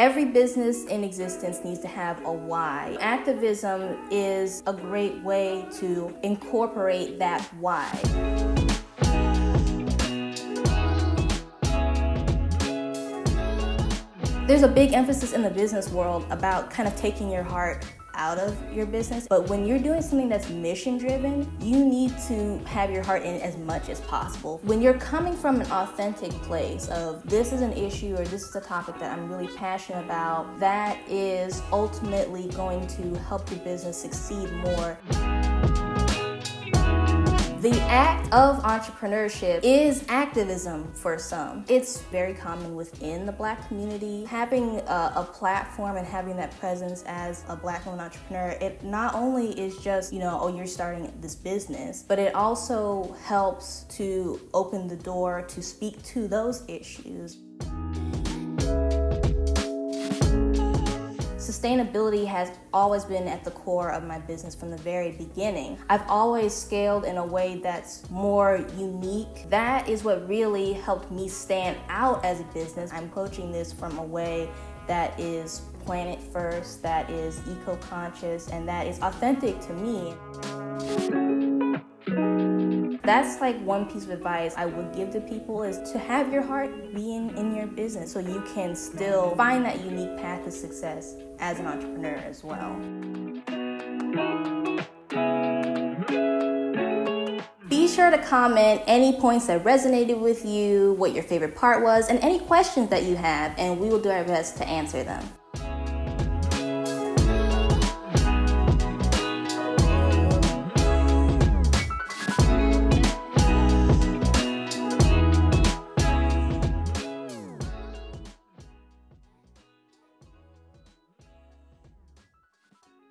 Every business in existence needs to have a why. Activism is a great way to incorporate that why. There's a big emphasis in the business world about kind of taking your heart out of your business. But when you're doing something that's mission driven, you need to have your heart in as much as possible. When you're coming from an authentic place of this is an issue or this is a topic that I'm really passionate about, that is ultimately going to help your business succeed more. The act of entrepreneurship is activism for some. It's very common within the black community. Having a, a, platform and having that presence as a black woman entrepreneur, it not only is just, you know, oh, you're starting this business, but it also helps to open the door to speak to those issues. Sustainability has always been at the core of my business from the very beginning. I've always scaled in a way that's more unique. That is what really helped me stand out as a business. I'm coaching this from a way that is planet first, that is eco-conscious, and that is authentic to me. That's like one piece of advice I would give to people is to have your heart being in your business so you can still find that unique path to success as an entrepreneur as well. Be sure to comment any points that resonated with you, what your favorite part was, and any questions that you have, and we will do our best to answer them.